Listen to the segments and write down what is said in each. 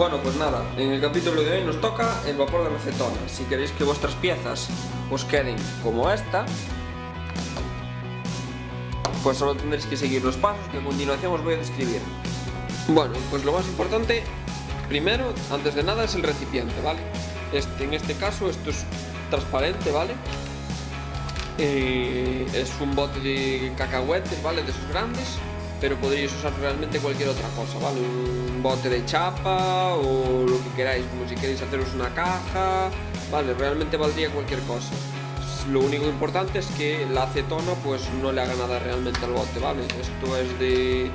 Bueno, pues nada, en el capítulo de hoy nos toca el vapor de acetona. Si queréis que vuestras piezas os queden como esta, pues solo tendréis que seguir los pasos que a continuación os voy a describir. Bueno, pues lo más importante, primero, antes de nada, es el recipiente, ¿vale? Este, en este caso, esto es transparente, ¿vale? Eh, es un bote de cacahuetes, ¿vale? De esos grandes, pero podríais usar realmente cualquier otra cosa, ¿vale? Un bote de chapa o lo que queráis, como si queréis haceros una caja, ¿vale? Realmente valdría cualquier cosa. Lo único importante es que la acetona pues no le haga nada realmente al bote, ¿vale? Esto es de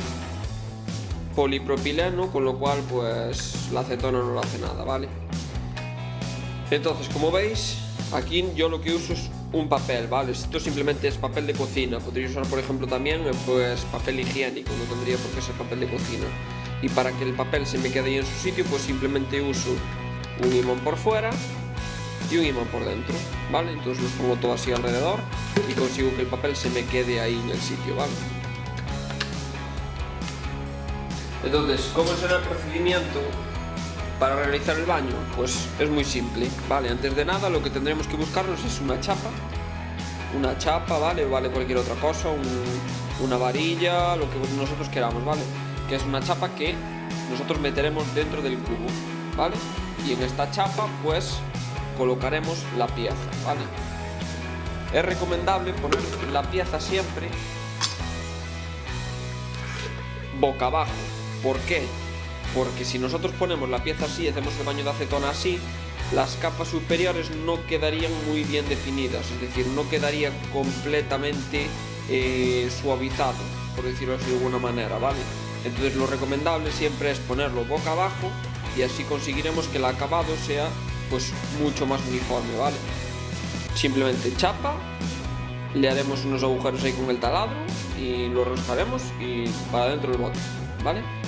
polipropileno, con lo cual pues la acetona no le hace nada, ¿vale? Entonces, como veis, aquí yo lo que uso es un papel, ¿vale? Esto simplemente es papel de cocina. Podría usar, por ejemplo, también pues papel higiénico, no tendría por qué ser papel de cocina. Y para que el papel se me quede ahí en su sitio, pues simplemente uso un imán por fuera y un imán por dentro, ¿vale? Entonces los pongo todo así alrededor y consigo que el papel se me quede ahí en el sitio, ¿vale? Entonces, ¿cómo será el procedimiento para realizar el baño? Pues es muy simple, ¿vale? Antes de nada lo que tendremos que buscarnos es una chapa, una chapa, ¿vale? Vale cualquier otra cosa, una varilla, lo que nosotros queramos, ¿vale? Que es una chapa que nosotros meteremos dentro del cubo, ¿vale? Y en esta chapa, pues, colocaremos la pieza, ¿vale? Es recomendable poner la pieza siempre boca abajo. ¿Por qué? Porque si nosotros ponemos la pieza así, hacemos el baño de acetona así, las capas superiores no quedarían muy bien definidas, es decir, no quedaría completamente eh, suavizado, por decirlo así de alguna manera, ¿vale? Entonces lo recomendable siempre es ponerlo boca abajo y así conseguiremos que el acabado sea pues mucho más uniforme, ¿vale? Simplemente chapa, le haremos unos agujeros ahí con el taladro y lo roscaremos y para dentro del bote, ¿vale?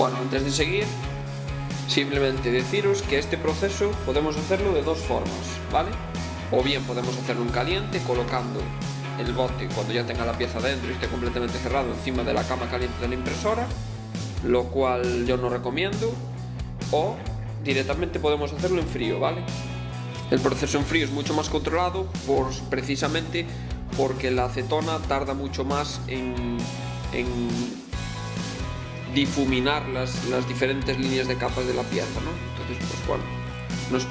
Bueno, antes de seguir, simplemente deciros que este proceso podemos hacerlo de dos formas, ¿vale? O bien podemos hacerlo en caliente colocando el bote cuando ya tenga la pieza dentro y esté completamente cerrado encima de la cama caliente de la impresora, lo cual yo no recomiendo, o directamente podemos hacerlo en frío, ¿vale? El proceso en frío es mucho más controlado por, precisamente porque la acetona tarda mucho más en, en difuminar las, las, diferentes líneas de capas de la pieza, ¿no? Entonces, pues bueno,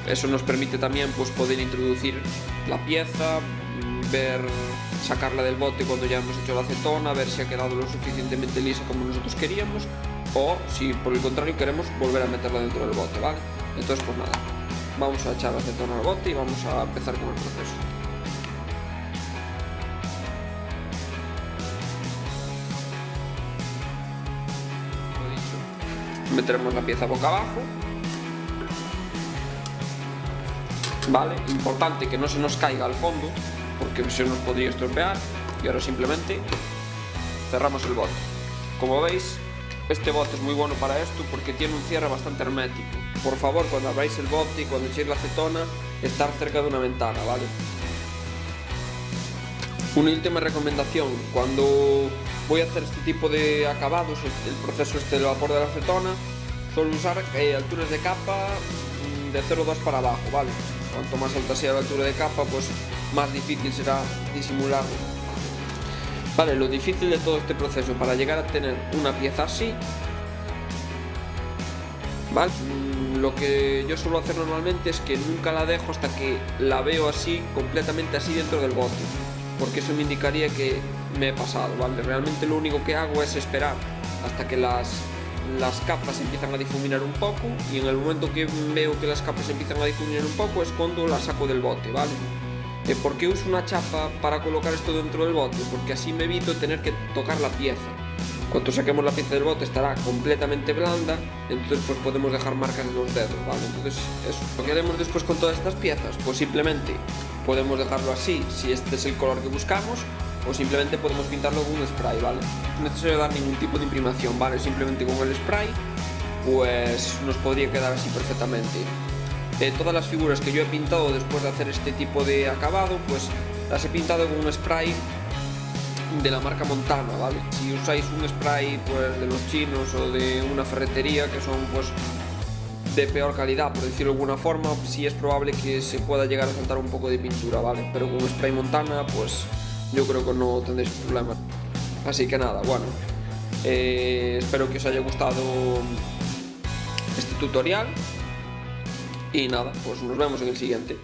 eso nos permite también pues, poder introducir la pieza, ver, sacarla del bote cuando ya hemos hecho la acetona, ver si ha quedado lo suficientemente lisa como nosotros queríamos, o si por el contrario queremos volver a meterla dentro del bote, ¿vale? Entonces, pues nada, vamos a echar acetona al bote y vamos a empezar con el proceso. Meteremos la pieza boca abajo. Vale, importante que no se nos caiga al fondo porque se nos podría estropear. Y ahora simplemente cerramos el bote. Como veis este bote es muy bueno para esto porque tiene un cierre bastante hermético. Por favor cuando abráis el bote y cuando echéis la acetona estar cerca de una ventana vale una última recomendación. Cuando voy a hacer este tipo de acabados, el proceso este del vapor de la acetona, suelo usar eh, alturas de capa mm, de 0,2 para abajo, ¿vale? Cuanto más alta sea la altura de capa, pues más difícil será disimularlo. Vale, lo difícil de todo este proceso para llegar a tener una pieza así, ¿vale? Mm, lo que yo suelo hacer normalmente es que nunca la dejo hasta que la veo así, completamente así dentro del bote porque eso me indicaría que me he pasado, ¿vale? Realmente lo único que hago es esperar hasta que las, las capas empiezan a difuminar un poco y en el momento que veo que las capas empiezan a difuminar un poco es cuando las saco del bote, ¿vale? Eh, ¿Por qué uso una chapa para colocar esto dentro del bote? Porque así me evito tener que tocar la pieza. Cuando saquemos la pieza del bote estará completamente blanda, entonces pues podemos dejar marcas en los dedos, ¿vale? Entonces eso. Lo haremos después con todas estas piezas, pues simplemente podemos dejarlo así si este es el color que buscamos, o simplemente podemos pintarlo con un spray, ¿vale? No es necesario dar ningún tipo de imprimación, ¿vale? Simplemente con el spray, pues nos podría quedar así perfectamente. Eh, todas las figuras que yo he pintado después de hacer este tipo de acabado, pues las he pintado con un spray de la marca Montana, ¿vale? Si usáis un spray pues de los chinos o de una ferretería que son pues de peor calidad, por decirlo de alguna forma, sí es probable que se pueda llegar a saltar un poco de pintura, ¿vale? Pero con spray Montana, pues yo creo que no tendréis problema. Así que nada, bueno, eh, espero que os haya gustado este tutorial y nada, pues nos vemos en el siguiente.